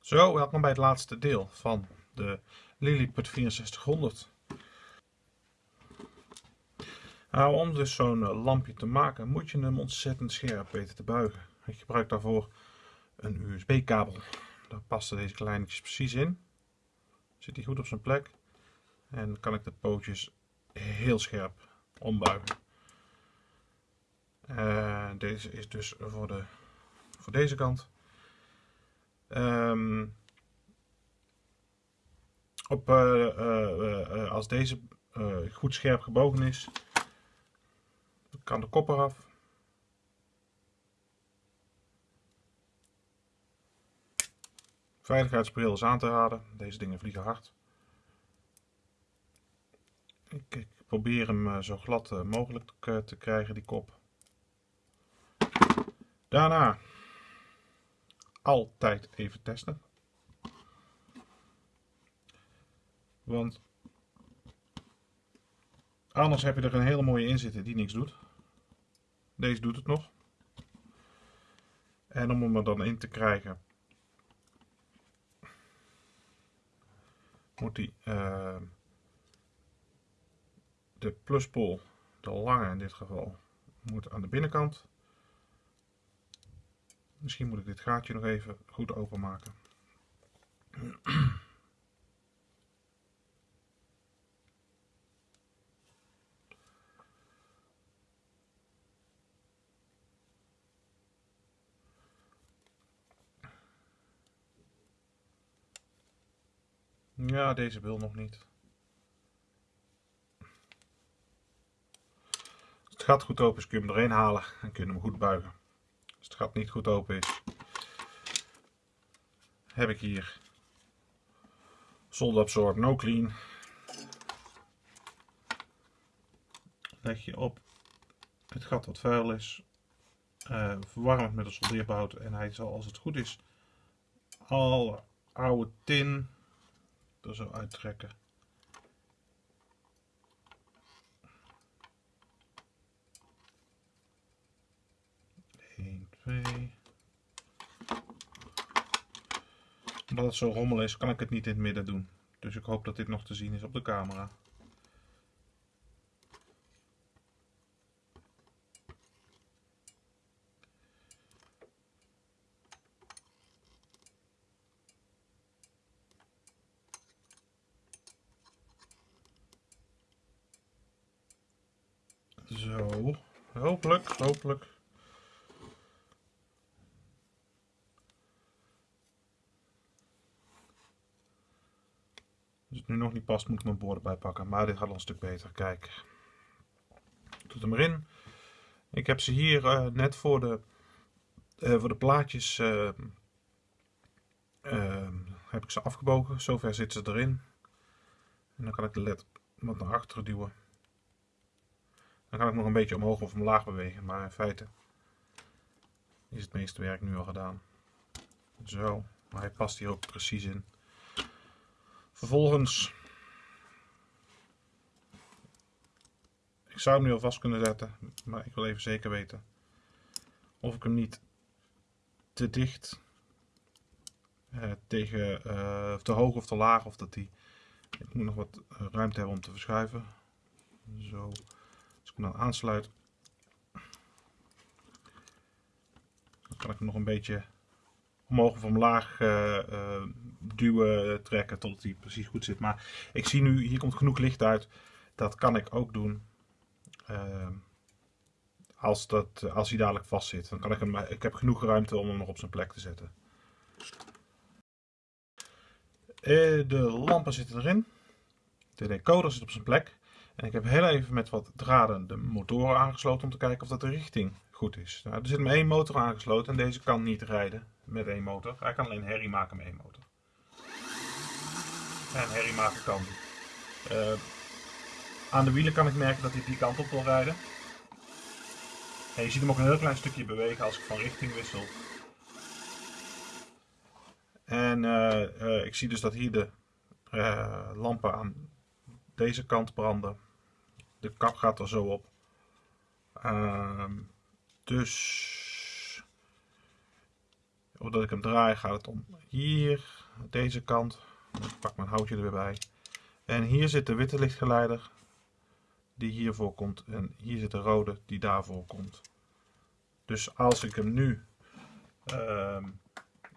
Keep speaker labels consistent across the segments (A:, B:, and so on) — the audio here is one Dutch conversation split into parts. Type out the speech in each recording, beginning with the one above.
A: Zo, welkom bij het laatste deel van de Lilliput 6400. Nou, om dus zo'n eh, lampje te maken moet je hem ontzettend scherp weten te buigen. Ik gebruik daarvoor een USB-kabel. Daar passen deze kleinetjes precies in. Zit hij goed op zijn plek. En dan kan ik de pootjes heel scherp ombuigen. Uh, deze is dus voor, de, voor deze kant. Um, op, uh, uh, als deze goed scherp gebogen is, kan de kop eraf. Veiligheidsbril is aan te raden. Deze dingen vliegen hard. Ik probeer hem zo glad mogelijk te krijgen, die kop. Daarna altijd even testen. Want anders heb je er een hele mooie in zitten die niks doet. Deze doet het nog. En om hem er dan in te krijgen, moet die uh, de pluspol, de lange in dit geval, moet aan de binnenkant. Misschien moet ik dit gaatje nog even goed openmaken. Ja, deze wil nog niet. Het gat goed open is, kun je hem erin halen en kun je hem goed buigen. Het gat niet goed open is, heb ik hier Solid Absorb No Clean. Leg je op het gat wat vuil is, uh, verwarm het met een soldeerbout en hij zal als het goed is alle oude tin er zo uittrekken. Omdat het zo rommel is, kan ik het niet in het midden doen. Dus ik hoop dat dit nog te zien is op de camera. Zo, hopelijk, hopelijk Als het nu nog niet past, moet ik mijn borden bijpakken. Maar dit gaat al een stuk beter. Kijk. Doe hem erin. Ik heb ze hier uh, net voor de, uh, voor de plaatjes uh, heb ik ze afgebogen. Zover zitten ze erin. En dan kan ik de led wat naar achteren duwen. Dan kan ik nog een beetje omhoog of omlaag bewegen. Maar in feite is het meeste werk nu al gedaan. Zo. Maar hij past hier ook precies in. Vervolgens, ik zou hem nu al vast kunnen zetten, maar ik wil even zeker weten of ik hem niet te dicht eh, tegen uh, te hoog of te laag of dat die ik moet nog wat eh, ruimte hebben om te verschuiven zo als ik hem dan aansluit dan kan ik hem nog een beetje omhoog of omlaag uh, duwen, trekken tot hij precies goed zit. Maar ik zie nu, hier komt genoeg licht uit. Dat kan ik ook doen. Uh, als, dat, als hij dadelijk vast zit. Dan kan ik hem, ik heb genoeg ruimte om hem nog op zijn plek te zetten. de lampen zitten erin. De decoder zit op zijn plek. En ik heb heel even met wat draden de motoren aangesloten om te kijken of dat de richting goed is. Nou, er zit maar één motor aangesloten en deze kan niet rijden met één motor. Hij kan alleen herrie maken met één motor. En herrie maken kan aan de wielen kan ik merken dat hij die kant op wil rijden. En je ziet hem ook een heel klein stukje bewegen als ik van richting wissel. En uh, uh, ik zie dus dat hier de lampen aan deze kant branden. De kap gaat er zo op. Ehm, dus Doordat ik hem draai gaat het om hier, deze kant. Ik pak mijn houtje er weer bij. En hier zit de witte lichtgeleider die hiervoor komt. En hier zit de rode die daarvoor komt. Dus als ik hem nu uh,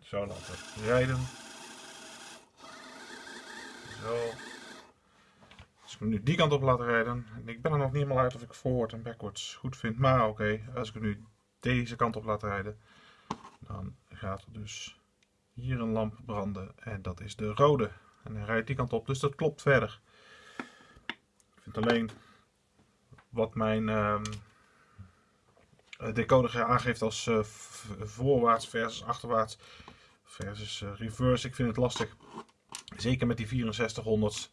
A: zou laten rijden. Zo. Als ik hem nu die kant op laat rijden. En ik ben er nog niet helemaal uit of ik forward en backwards goed vind. Maar oké, als ik hem nu deze kant op laat rijden. Dan gaat er dus hier een lamp branden. En dat is de rode. En hij rijdt die kant op. Dus dat klopt verder. Ik vind alleen wat mijn uh, decoder aangeeft als uh, voorwaarts versus achterwaarts versus uh, reverse. Ik vind het lastig. Zeker met die 6400's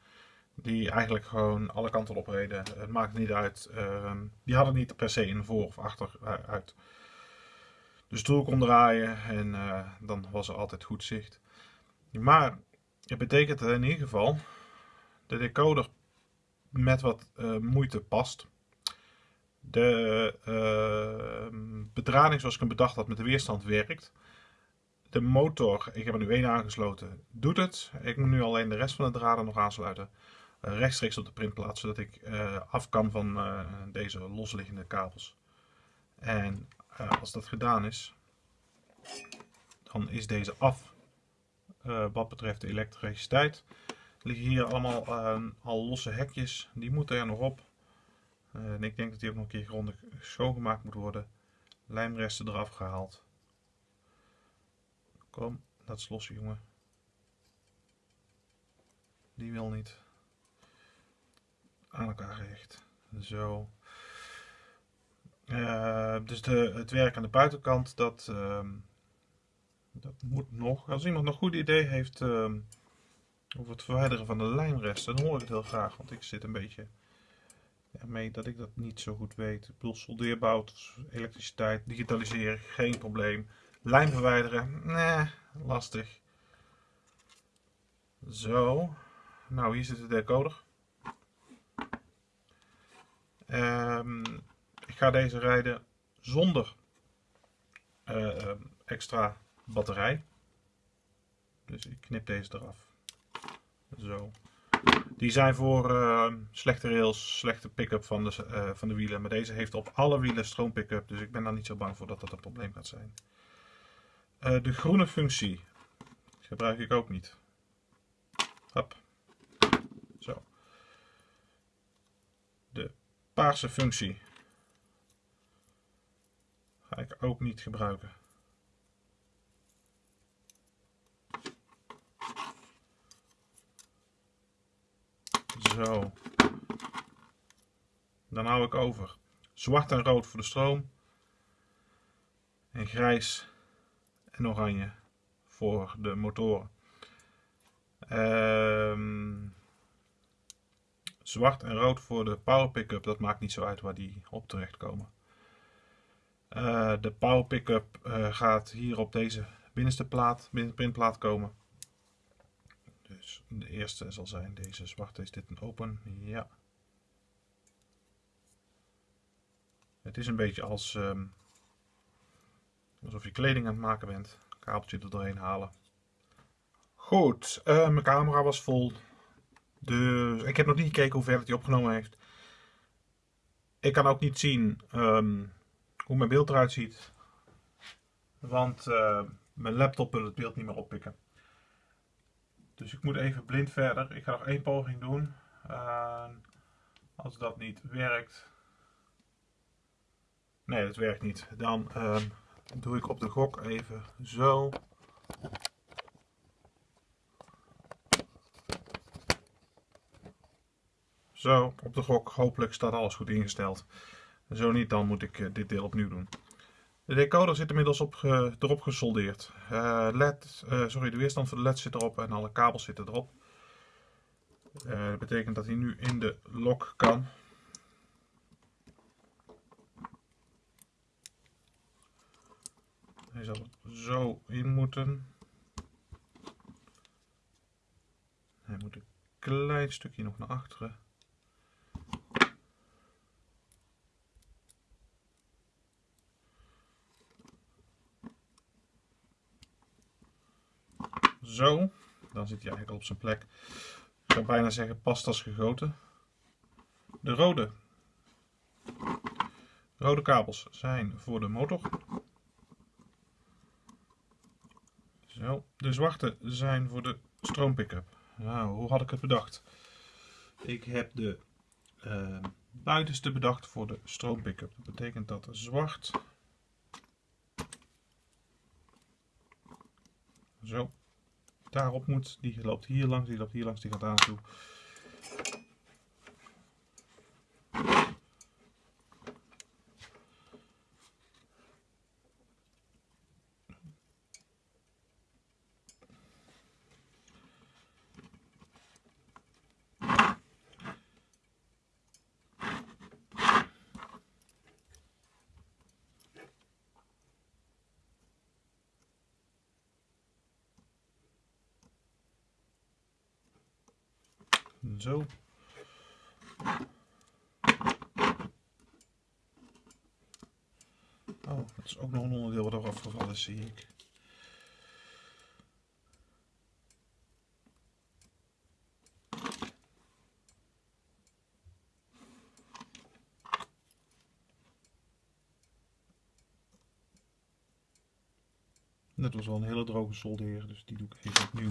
A: die eigenlijk gewoon alle kanten op reden. Het maakt niet uit. Ehm, die hadden niet per se in voor of achter uit. Stoel kon draaien en dan was er altijd goed zicht. Maar het betekent in ieder geval de decoder met wat moeite past. De uh, bedrading zoals ik hem bedacht had met de weerstand werkt. De motor, ik heb er nu één aangesloten, doet het. Ik moet nu alleen de rest van de draden nog aansluiten. Uh, rechtstreeks op de printplaat, zodat ik uh, af kan van uh, deze losliggende kabels. En als dat gedaan is, dan is deze af wat betreft de elektriciteit. Liggen hier allemaal al losse hekjes, die moeten er nog op. Eh, en ik denk dat die ook nog een keer grondig schoongemaakt moet worden. Lijmresten eraf gehaald. Kom, dat is los jongen. Die wil niet. Aan elkaar gehecht. Zo. Uh, dus de, het werk aan de buitenkant, dat, uh, dat moet nog. Als iemand nog een goed idee heeft uh, over het verwijderen van de lijmresten, dan hoor ik het heel graag. Want ik zit een beetje ermee dat ik dat niet zo goed weet. Ik bedoel, soldeerbout, elektriciteit, digitaliseren, geen probleem. Lijm verwijderen, nee, lastig. Zo, nou hier zit de decoder. Um, ik ga deze rijden zonder uh, extra batterij. Dus ik knip deze eraf. Zo. Die zijn voor uh, slechte rails, slechte pick-up van, de, uh, van de wielen. Maar deze heeft op alle wielen stroom pick-up. Dus ik ben daar niet zo bang voor dat dat een probleem gaat zijn. Uh, de groene functie gebruik ik ook niet. Hop. Zo. De paarse functie ga ik ook niet gebruiken. Zo. Dan hou ik over. Zwart en rood voor de stroom. En grijs en oranje voor de motoren. Um, zwart en rood voor de power pickup. Dat maakt niet zo uit waar die op terecht komen. Uh, de power pickup uh, gaat hier op deze binnenste plaat, binnenplaat komen. Dus de eerste zal zijn deze zwarte. Is dit een open? Ja. Het is een beetje als um, alsof je kleding aan het maken bent. Kabeltje er doorheen halen. Goed, uh, mijn camera was vol. Dus ik heb nog niet gekeken hoe ver het hij opgenomen heeft. Ik kan ook niet zien um, hoe mijn beeld eruit ziet. Want uh, mijn laptop wil het beeld niet meer oppikken. Dus ik moet even blind verder. Ik ga nog één poging doen. Uh, als dat niet werkt. Nee, dat werkt niet. Dan uh, doe ik op de gok even zo. Zo, op de gok. Hopelijk staat alles goed ingesteld. Zo niet, dan moet ik uh, dit deel opnieuw doen. De decoder zit inmiddels op, erop gesoldeerd. Uh, LED, uh, sorry, de weerstand van de LED zit erop en alle kabels zitten erop. Uh, dat betekent dat hij nu in de lok kan. Hij zal er zo in moeten. Hij moet een klein stukje nog naar achteren. Zo. Dan zit hij eigenlijk al op zijn plek. Ik zou bijna zeggen pastas gegoten. De rode. Rode kabels zijn voor de motor. Zo. De zwarte zijn voor de stroompick-up. Nou, hoe had ik het bedacht? Ik heb de uh, buitenste bedacht voor de stroompick-up. Dat betekent dat zwart zo daarop moet. Die loopt hier langs, die loopt hier langs, die gaat aan toe. Zo. Oh, dat is ook nog een onderdeel wat er afgevallen is, zie ik. Dat was wel een hele droge soldeer, dus die doe ik even opnieuw.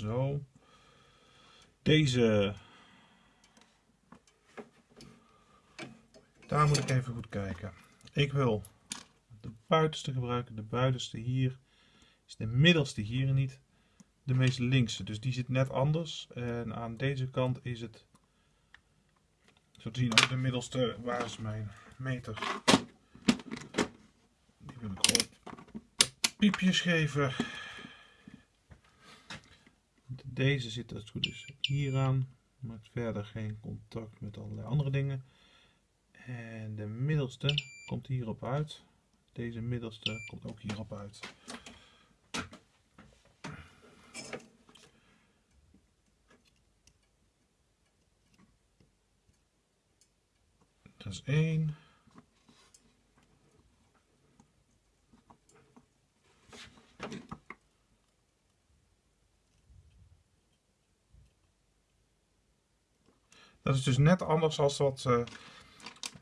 A: Zo. Deze. Daar moet ik even goed kijken. Ik wil de buitenste gebruiken. De buitenste hier is de middelste hier niet de meest linkse. Dus die zit net anders. En aan deze kant is het zo te zien ook de middelste. Waar is mijn meter? Die wil ik op piepjes geven. Deze zit als goed is hier aan. Maakt verder geen contact met allerlei andere dingen. En de middelste komt hierop uit. Deze middelste komt ook hierop uit. Dat is één. Dat is dus net anders als wat, uh,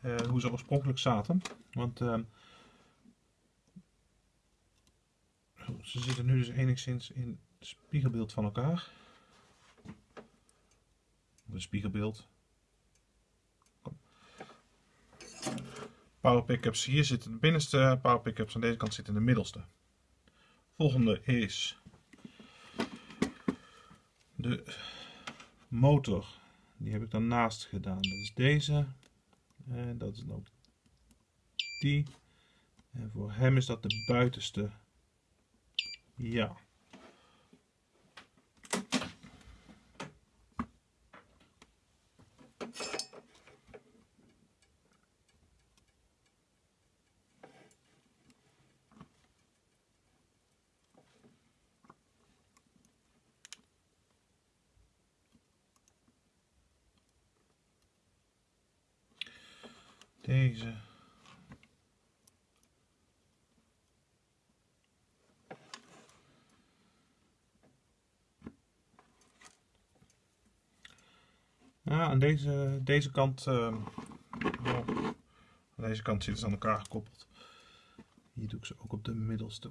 A: uh, hoe ze oorspronkelijk zaten. Want uh, ze zitten nu dus enigszins in spiegelbeeld van elkaar. Een spiegelbeeld. Power pickups. Hier zitten de binnenste power pickups. Aan deze kant zitten de middelste. Volgende is de motor die heb ik dan naast gedaan. Dat is deze. En dat is ook die. En voor hem is dat de buitenste. Ja. Deze. Ja, aan deze, deze kant, uh, aan deze kant zitten ze aan elkaar gekoppeld. Hier doe ik ze ook op de middelste.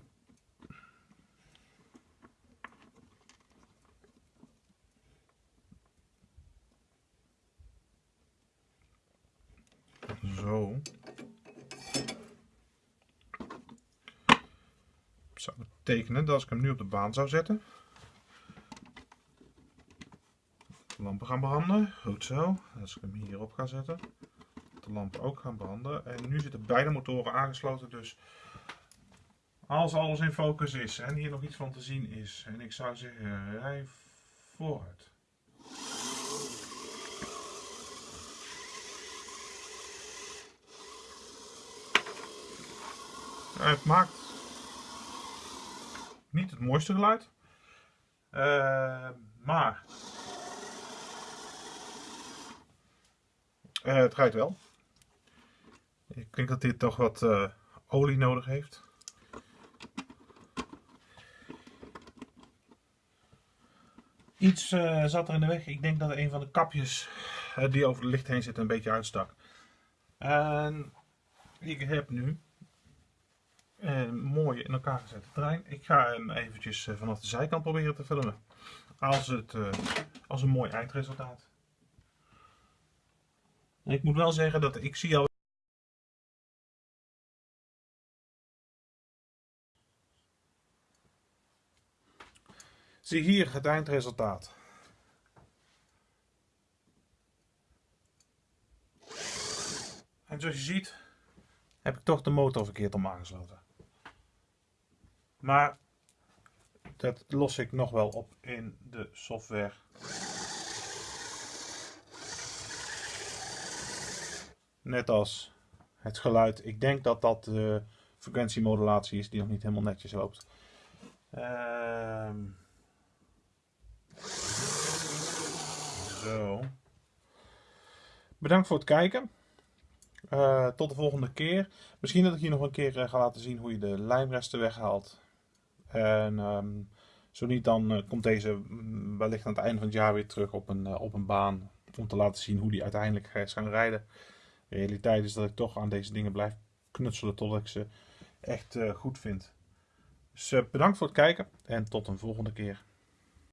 A: Zo. Zou betekenen dat als ik hem nu op de baan zou zetten. De lampen gaan branden. Goed zo. Als ik hem hierop ga zetten. De lampen ook gaan branden. En nu zitten beide motoren aangesloten. Dus als alles in focus is en hier nog iets van te zien is. En ik zou zeggen, rij vooruit. Het maakt niet het mooiste geluid. Eh, maar eh, het rijdt wel. Ik denk dat dit toch wat eh, olie nodig heeft. Iets zat er in de weg. Ik denk dat een van de kapjes die over het licht heen zit een beetje uitstak. En ik heb nu een mooie in elkaar gezette trein. Ik ga hem eventjes eh, vanaf de zijkant proberen te filmen. Als, het, eh, als een mooi eindresultaat. En ik moet wel zeggen dat ik zie al Zie hier het eindresultaat. En zoals je ziet heb ik toch de motor verkeerd om aangesloten. Maar dat los ik nog wel op in de software. Net als het geluid. Ik denk dat dat de frequentiemodulatie is die nog niet helemaal netjes loopt. Ehm Zo. Bedankt voor het kijken. Uh, tot de volgende keer. Misschien dat ik hier nog een keer uh, ga laten zien hoe je de lijmresten weghaalt. En um, zo niet, dan uh, komt deze mm, wellicht aan het einde van het jaar weer terug op een, op een baan. Om te laten zien hoe die uiteindelijk is gaan rijden. De realiteit is dat ik toch aan deze dingen blijf knutselen totdat ik ze echt goed vind. Dus bedankt voor het kijken en tot een volgende keer.